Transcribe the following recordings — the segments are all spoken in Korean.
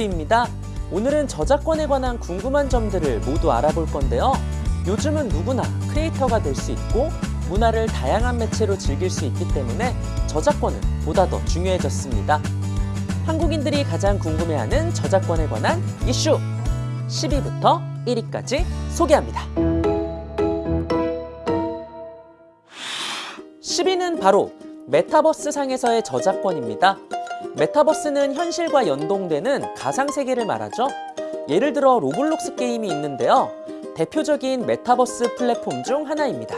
도티입니다. 오늘은 저작권에 관한 궁금한 점들을 모두 알아볼 건데요. 요즘은 누구나 크리에이터가 될 수 있고 문화를 다양한 매체로 즐길 수 있기 때문에 저작권은 보다 더 중요해졌습니다. 한국인들이 가장 궁금해하는 저작권에 관한 이슈 10위부터 1위까지 소개합니다. 10위는 바로 메타버스 상에서의 저작권입니다. 메타버스는 현실과 연동되는 가상세계를 말하죠. 예를 들어 로블록스 게임이 있는데요. 대표적인 메타버스 플랫폼 중 하나입니다.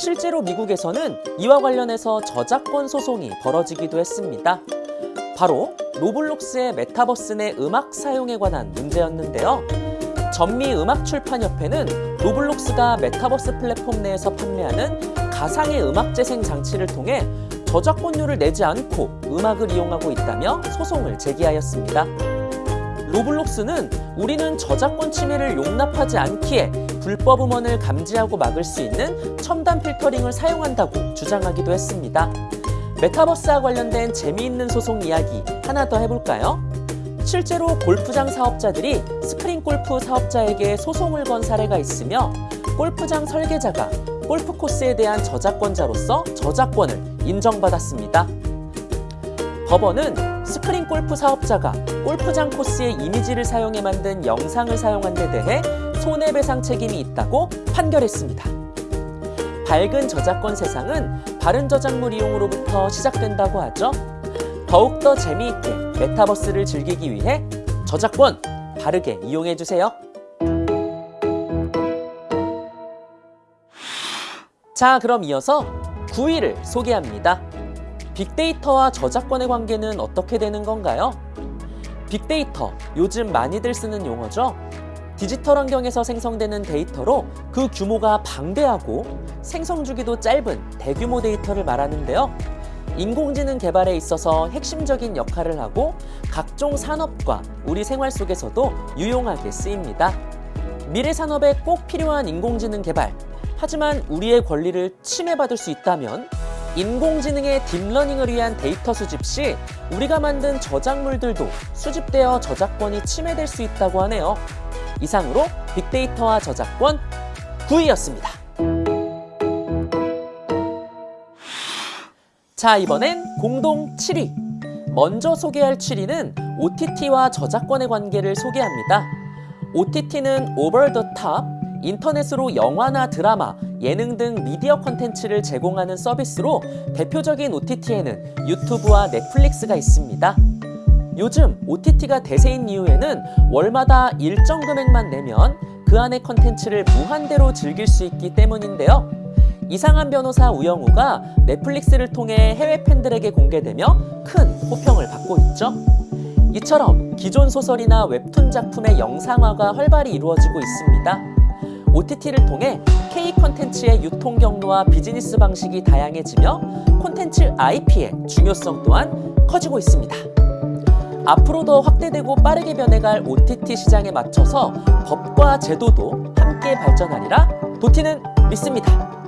실제로 미국에서는 이와 관련해서 저작권 소송이 벌어지기도 했습니다. 바로 로블록스의 메타버스 내 음악 사용에 관한 문제였는데요. 전미 음악출판협회는 로블록스가 메타버스 플랫폼 내에서 판매하는 가상의 음악 재생 장치를 통해 저작권료를 내지 않고 음악을 이용하고 있다며 소송을 제기하였습니다. 로블록스는 우리는 저작권 침해를 용납하지 않기에 불법 음원을 감지하고 막을 수 있는 첨단 필터링을 사용한다고 주장하기도 했습니다. 메타버스와 관련된 재미있는 소송 이야기 하나 더 해볼까요? 실제로 골프장 사업자들이 스크린 골프 사업자에게 소송을 건 사례가 있으며 골프장 설계자가 골프 코스에 대한 저작권자로서 저작권을 인정받았습니다. 법원은 스크린 골프 사업자가 골프장 코스의 이미지를 사용해 만든 영상을 사용한 데 대해 손해배상 책임이 있다고 판결했습니다. 밝은 저작권 세상은 바른 저작물 이용으로부터 시작된다고 하죠. 더욱더 재미있게 메타버스를 즐기기 위해 저작권 바르게 이용해주세요. 자, 그럼 이어서 9위를 소개합니다. 빅데이터와 저작권의 관계는 어떻게 되는 건가요? 빅데이터, 요즘 많이들 쓰는 용어죠? 디지털 환경에서 생성되는 데이터로 그 규모가 방대하고 생성 주기도 짧은 대규모 데이터를 말하는데요. 인공지능 개발에 있어서 핵심적인 역할을 하고 각종 산업과 우리 생활 속에서도 유용하게 쓰입니다. 미래 산업에 꼭 필요한 인공지능 개발, 하지만 우리의 권리를 침해받을 수 있다면 인공지능의 딥러닝을 위한 데이터 수집 시 우리가 만든 저작물들도 수집되어 저작권이 침해될 수 있다고 하네요. 이상으로 빅데이터와 저작권 9위였습니다. 자, 이번엔 공동 7위. 먼저 소개할 7위는 OTT와 저작권의 관계를 소개합니다. OTT는 over the top, 인터넷으로 영화나 드라마, 예능 등 미디어 콘텐츠를 제공하는 서비스로 대표적인 OTT에는 유튜브와 넷플릭스가 있습니다. 요즘 OTT가 대세인 이유에는 월마다 일정 금액만 내면 그 안의 컨텐츠를 무한대로 즐길 수 있기 때문인데요. 이상한 변호사 우영우가 넷플릭스를 통해 해외 팬들에게 공개되며 큰 호평을 받고 있죠. 이처럼 기존 소설이나 웹툰 작품의 영상화가 활발히 이루어지고 있습니다. OTT를 통해 K 콘텐츠의 유통 경로와 비즈니스 방식이 다양해지며 콘텐츠 IP의 중요성 또한 커지고 있습니다. 앞으로 더 확대되고 빠르게 변해갈 OTT 시장에 맞춰서 법과 제도도 함께 발전하리라 도티는 믿습니다.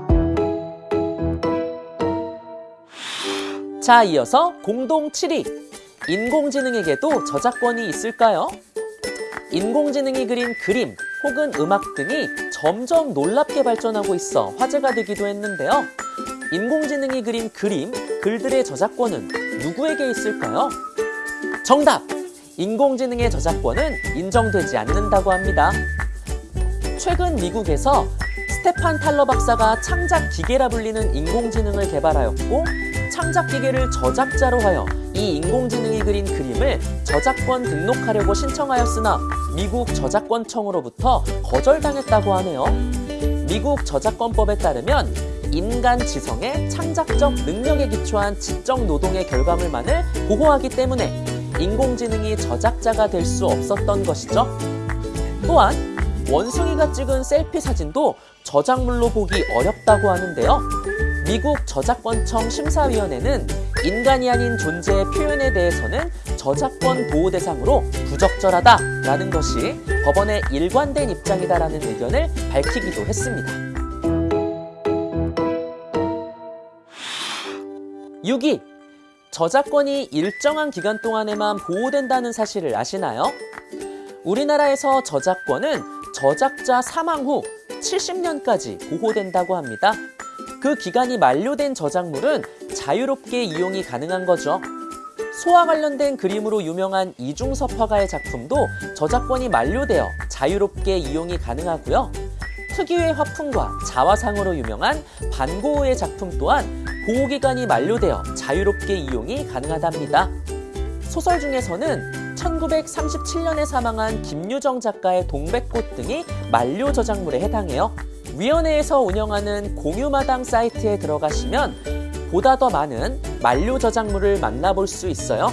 자, 이어서 공동 7위. 인공지능에게도 저작권이 있을까요? 인공지능이 그린 그림 혹은 음악 등이 점점 놀랍게 발전하고 있어 화제가 되기도 했는데요. 인공지능이 그린 그림, 글들의 저작권은 누구에게 있을까요? 정답! 인공지능의 저작권은 인정되지 않는다고 합니다. 최근 미국에서 스테판 탈러 박사가 창작 기계라 불리는 인공지능을 개발하였고 창작 기계를 저작자로 하여 이 인공지능이 그린 그림을 저작권 등록하려고 신청하였으나 미국 저작권청으로부터 거절당했다고 하네요. 미국 저작권법에 따르면 인간 지성의 창작적 능력에 기초한 지적 노동의 결과물만을 보호하기 때문에 인공지능이 저작자가 될 수 없었던 것이죠. 또한 원숭이가 찍은 셀피 사진도 저작물로 보기 어렵다고 하는데요. 미국 저작권청 심사위원회는 인간이 아닌 존재의 표현에 대해서는 저작권 보호 대상으로 부적절하다라는 것이 법원의 일관된 입장이다라는 의견을 밝히기도 했습니다. 6위 저작권이 일정한 기간 동안에만 보호된다는 사실을 아시나요? 우리나라에서 저작권은 저작자 사망 후 70년까지 보호된다고 합니다. 그 기간이 만료된 저작물은 자유롭게 이용이 가능한 거죠. 소와 관련된 그림으로 유명한 이중섭 화가의 작품도 저작권이 만료되어 자유롭게 이용이 가능하고요. 특유의 화풍과 자화상으로 유명한 반고흐의 작품 또한 보호기간이 만료되어 자유롭게 이용이 가능하답니다. 소설 중에서는 1937년에 사망한 김유정 작가의 동백꽃 등이 만료 저작물에 해당해요. 위원회에서 운영하는 공유마당 사이트에 들어가시면 보다 더 많은 만료 저작물을 만나볼 수 있어요.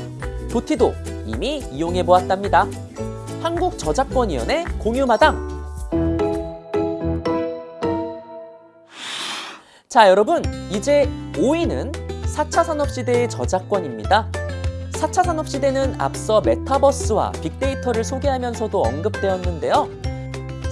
도티도 이미 이용해 보았답니다. 한국저작권위원회 공유마당 자 여러분 이제 5위는 4차 산업시대의 저작권입니다. 4차 산업시대는 앞서 메타버스와 빅데이터를 소개하면서도 언급되었는데요.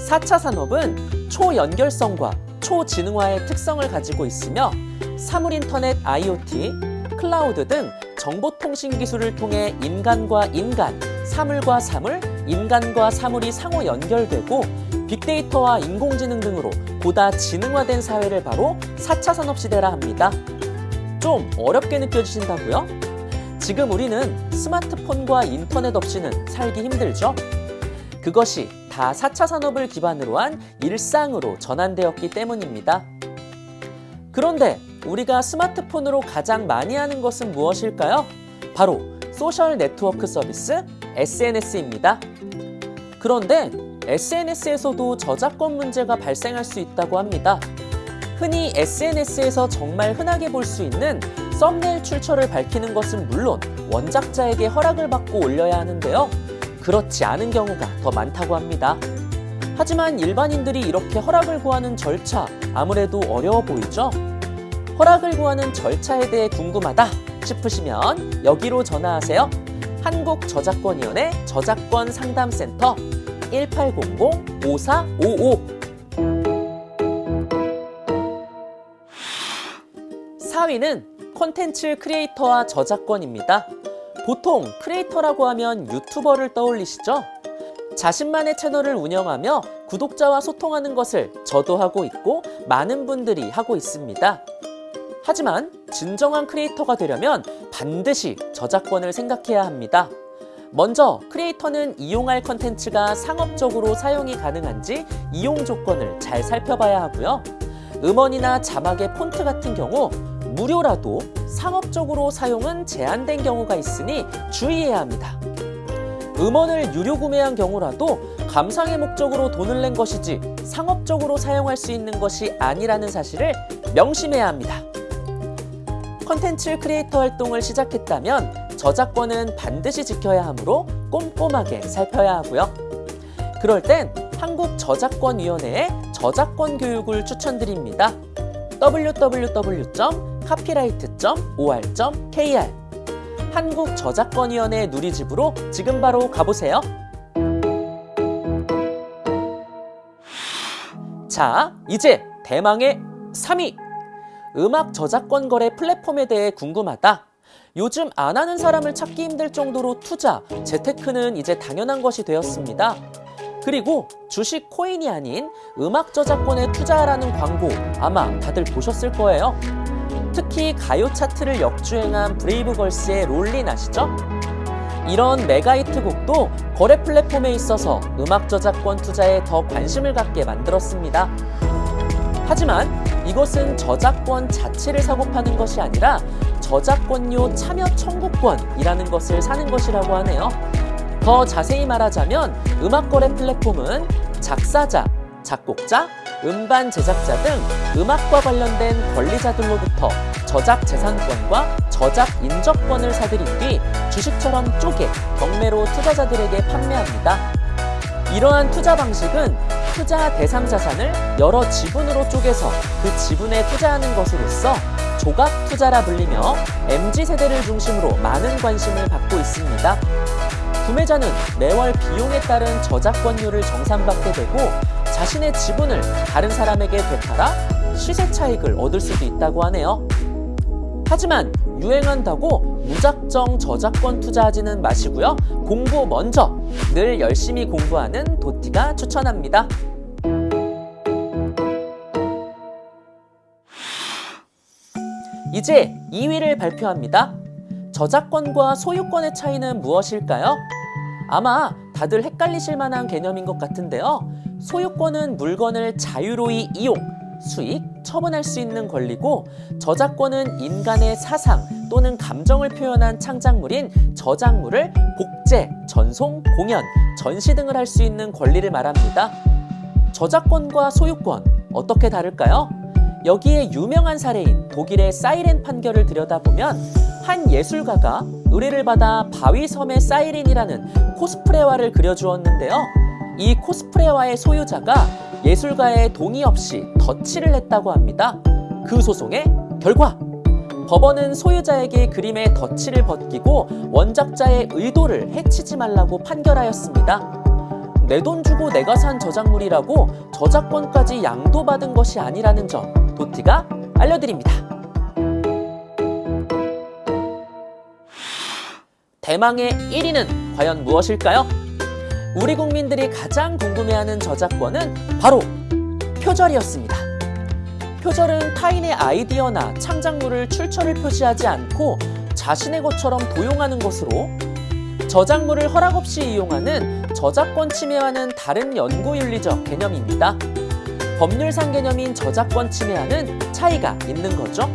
4차 산업은 초연결성과 초지능화의 특성을 가지고 있으며 사물인터넷 IoT, 클라우드 등 정보통신 기술을 통해 인간과 인간, 사물과 사물, 인간과 사물이 상호 연결되고 빅데이터와 인공지능 등으로 보다 지능화된 사회를 바로 4차 산업시대라 합니다. 좀 어렵게 느껴지신다고요? 지금 우리는 스마트폰과 인터넷 없이는 살기 힘들죠? 그것이 다 4차 산업을 기반으로 한 일상으로 전환되었기 때문입니다. 그런데 우리가 스마트폰으로 가장 많이 하는 것은 무엇일까요? 바로 소셜 네트워크 서비스 SNS입니다. 그런데 SNS에서도 저작권 문제가 발생할 수 있다고 합니다. 흔히 SNS에서 정말 흔하게 볼 수 있는 썸네일 출처를 밝히는 것은 물론 원작자에게 허락을 받고 올려야 하는데요. 그렇지 않은 경우가 더 많다고 합니다. 하지만 일반인들이 이렇게 허락을 구하는 절차 아무래도 어려워 보이죠? 허락을 구하는 절차에 대해 궁금하다 싶으시면 여기로 전화하세요. 한국저작권위원회 저작권 상담센터 1800-5455 4위는 콘텐츠 크리에이터와 저작권입니다. 보통 크리에이터라고 하면 유튜버를 떠올리시죠? 자신만의 채널을 운영하며 구독자와 소통하는 것을 저도 하고 있고 많은 분들이 하고 있습니다. 하지만 진정한 크리에이터가 되려면 반드시 저작권을 생각해야 합니다. 먼저 크리에이터는 이용할 컨텐츠가 상업적으로 사용이 가능한지 이용 조건을 잘 살펴봐야 하고요. 음원이나 자막의 폰트 같은 경우 무료라도 상업적으로 사용은 제한된 경우가 있으니 주의해야 합니다. 음원을 유료 구매한 경우라도 감상의 목적으로 돈을 낸 것이지 상업적으로 사용할 수 있는 것이 아니라는 사실을 명심해야 합니다. 컨텐츠 크리에이터 활동을 시작했다면 저작권은 반드시 지켜야 하므로 꼼꼼하게 살펴야 하고요. 그럴 땐 한국저작권위원회의 저작권 교육을 추천드립니다. www.copyright.or.kr 한국저작권위원회 누리집으로 지금 바로 가보세요. 자, 이제 대망의 3위! 음악 저작권 거래 플랫폼에 대해 궁금하다. 요즘 안 하는 사람을 찾기 힘들 정도로 투자, 재테크는 이제 당연한 것이 되었습니다. 그리고 주식 코인이 아닌 음악 저작권에 투자하라는 광고 아마 다들 보셨을 거예요. 특히 가요 차트를 역주행한 브레이브걸스의 롤린 아시죠? 이런 메가히트 곡도 거래 플랫폼에 있어서 음악 저작권 투자에 더 관심을 갖게 만들었습니다. 하지만 이것은 저작권 자체를 사고 파는 것이 아니라 저작권료 참여 청구권이라는 것을 사는 것이라고 하네요. 더 자세히 말하자면 음악 거래 플랫폼은 작사자, 작곡자, 음반 제작자 등 음악과 관련된 권리자들로부터 저작 재산권과 저작 인적권을 사들인 뒤 주식처럼 쪼개 경매로 투자자들에게 판매합니다. 이러한 투자 방식은 투자 대상 자산을 여러 지분으로 쪼개서 그 지분에 투자하는 것으로서 조각 투자라 불리며 MZ세대를 중심으로 많은 관심을 받고 있습니다. 구매자는 매월 비용에 따른 저작권료를 정산받게 되고 자신의 지분을 다른 사람에게 되팔아 시세 차익을 얻을 수도 있다고 하네요. 하지만 유행한다고 무작정 저작권 투자하지는 마시고요. 공부 먼저 늘 열심히 공부하는 도티가 추천합니다. 이제 2위를 발표합니다. 저작권과 소유권의 차이는 무엇일까요? 아마 다들 헷갈리실 만한 개념인 것 같은데요. 소유권은 물건을 자유로이 이용, 수익, 처분할 수 있는 권리고 저작권은 인간의 사상 또는 감정을 표현한 창작물인 저작물을 복제, 전송, 공연, 전시 등을 할 수 있는 권리를 말합니다. 저작권과 소유권 어떻게 다를까요? 여기에 유명한 사례인 독일의 사이렌 판결을 들여다보면 한 예술가가 의뢰를 받아 바위섬의 사이렌이라는 코스프레화를 그려주었는데요. 이 코스프레화의 소유자가 예술가의 동의 없이 덧칠을 했다고 합니다. 그 소송의 결과 법원은 소유자에게 그림의 덧칠을 벗기고 원작자의 의도를 해치지 말라고 판결하였습니다. 내 돈 주고 내가 산 저작물이라고 저작권까지 양도받은 것이 아니라는 점 도티가 알려드립니다. 대망의 1위는 과연 무엇일까요? 우리 국민들이 가장 궁금해하는 저작권은 바로 표절이었습니다. 표절은 타인의 아이디어나 창작물을 출처를 표시하지 않고 자신의 것처럼 도용하는 것으로 저작물을 허락 없이 이용하는 저작권 침해와는 다른 연구윤리적 개념입니다. 법률상 개념인 저작권 침해와는 차이가 있는 거죠.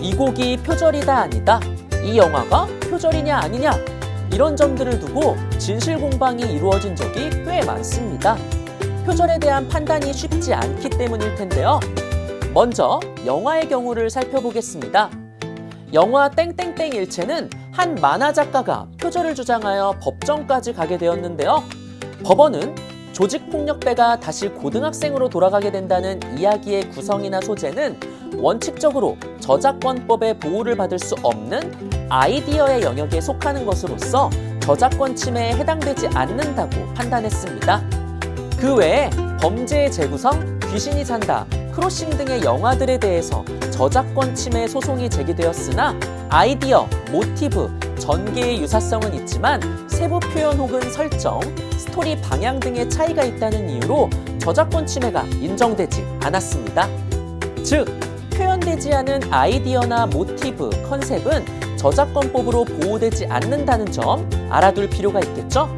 이 곡이 표절이다 아니다. 이 영화가 표절이냐 아니냐 이런 점들을 두고 진실 공방이 이루어진 적이 꽤 많습니다. 표절에 대한 판단이 쉽지 않기 때문일 텐데요. 먼저 영화의 경우를 살펴보겠습니다. 영화 땡땡땡 일체는 한 만화 작가가 표절을 주장하여 법정까지 가게 되었는데요. 법원은 조직폭력배가 다시 고등학생으로 돌아가게 된다는 이야기의 구성이나 소재는 원칙적으로 저작권법의 보호를 받을 수 없는 아이디어의 영역에 속하는 것으로서 저작권 침해에 해당되지 않는다고 판단했습니다. 그 외에 범죄의 재구성, 귀신이 산다, 크로싱 등의 영화들에 대해서 저작권 침해 소송이 제기되었으나 아이디어, 모티브, 전개의 유사성은 있지만 세부 표현 혹은 설정, 스토리 방향 등의 차이가 있다는 이유로 저작권 침해가 인정되지 않았습니다. 즉, 표현되지 않은 아이디어나 모티브, 컨셉은 저작권법으로 보호되지 않는다는 점 알아둘 필요가 있겠죠?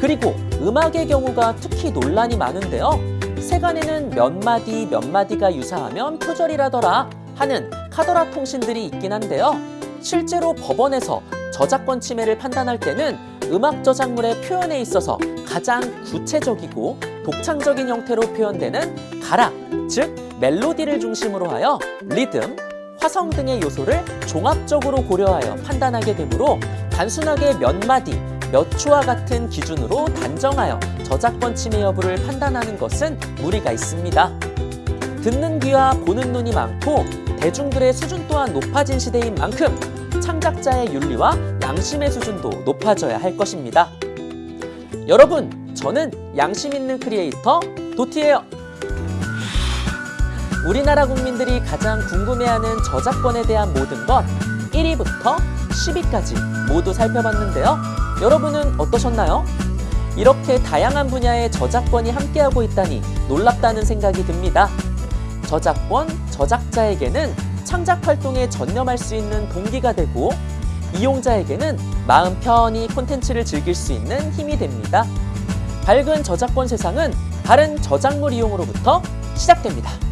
그리고 음악의 경우가 특히 논란이 많은데요. 세간에는 몇 마디 몇 마디가 유사하면 표절이라더라 하는 카더라 통신들이 있긴 한데요. 실제로 법원에서 저작권 침해를 판단할 때는 음악 저작물의 표현에 있어서 가장 구체적이고 독창적인 형태로 표현되는 가락, 즉 멜로디를 중심으로 하여 리듬, 화성 등의 요소를 종합적으로 고려하여 판단하게 되므로 단순하게 몇 마디, 몇 초와 같은 기준으로 단정하여 저작권 침해 여부를 판단하는 것은 무리가 있습니다. 듣는 귀와 보는 눈이 많고 대중들의 수준 또한 높아진 시대인 만큼 창작자의 윤리와 양심의 수준도 높아져야 할 것입니다. 여러분, 저는 양심 있는 크리에이터 도티예요. 우리나라 국민들이 가장 궁금해하는 저작권에 대한 모든 것 1위부터 10위까지 모두 살펴봤는데요. 여러분은 어떠셨나요? 이렇게 다양한 분야의 저작권이 함께하고 있다니 놀랍다는 생각이 듭니다. 저작권, 저작자에게는 창작 활동에 전념할 수 있는 동기가 되고 이용자에게는 마음 편히 콘텐츠를 즐길 수 있는 힘이 됩니다. 밝은 저작권 세상은 바른 저작물 이용으로부터 시작됩니다.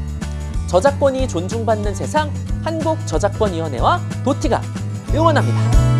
저작권이 존중받는 세상 한국저작권위원회와 도티가 응원합니다.